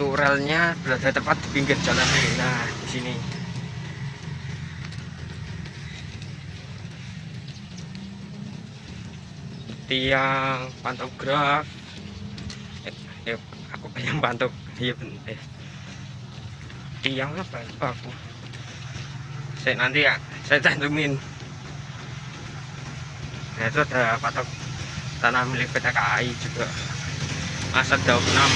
untuk relnya berada tepat di pinggir jalan ini. Nah di sini tiang pantograf eh, eh aku pengen pantok iya eh, tiang apa ya? lupa aku. Saya nanti ya saya cantumin. Nah itu ada patok tanah milik PT KAI juga. Masa enam.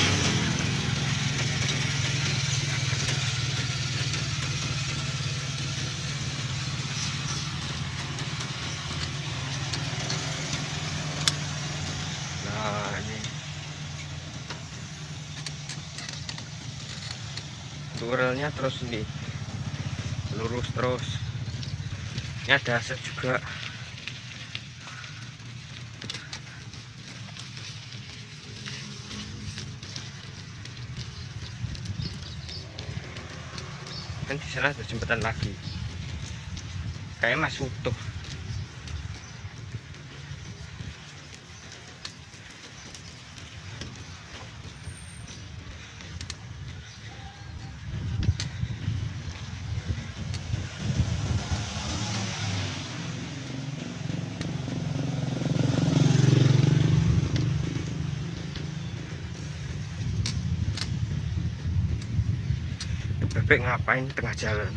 Turelnya terus ini. Lurus terus. Ini ada aset juga. Kan di sana ada jembatan lagi. Kayak masih utuh bebek ngapain tengah jalan?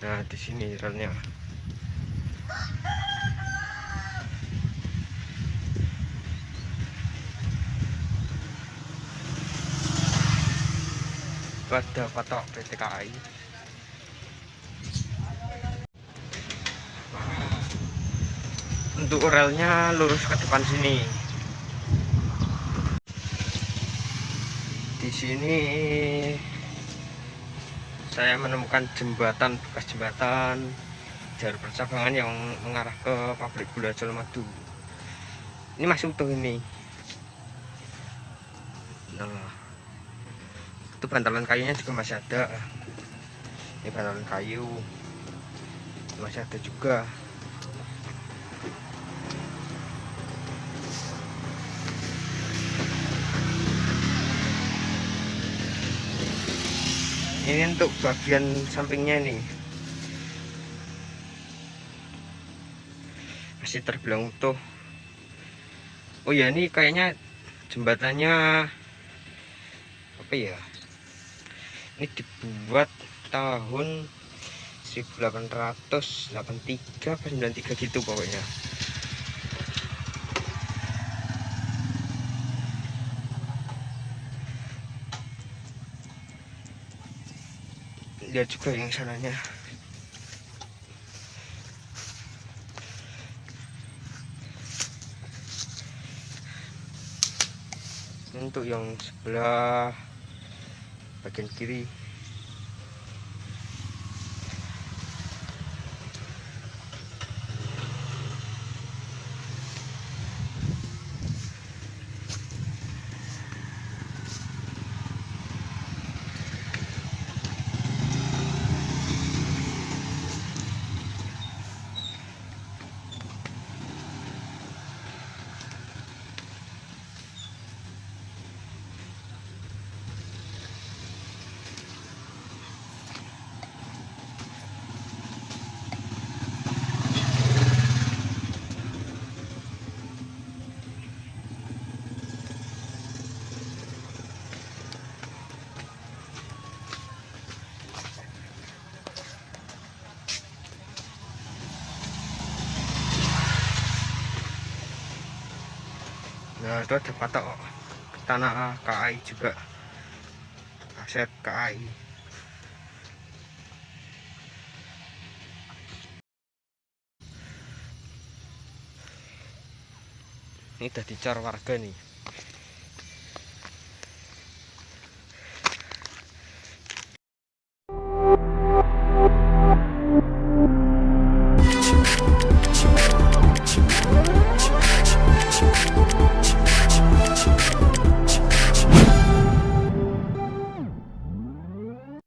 Nah di sini relnya pada patok PT untuk relnya lurus ke depan sini. Di sini saya menemukan jembatan bekas jembatan jalur percabangan yang mengarah ke pabrik gula Colomadu ini masih utuh ini. Nah itu bantalan kayunya juga masih ada. Ini bantalan kayu. Masih ada juga ini untuk bagian sampingnya nih masih terbilang utuh. Oh ya ini kayaknya jembatannya apa ya? Ini dibuat tahun 1883 apa 93 gitu pokoknya lihat juga yang sananya. Untuk yang sebelah bagian kiri nah itu ada patok tanah KAI juga. Aset KAI. Ini udah dicor warga nih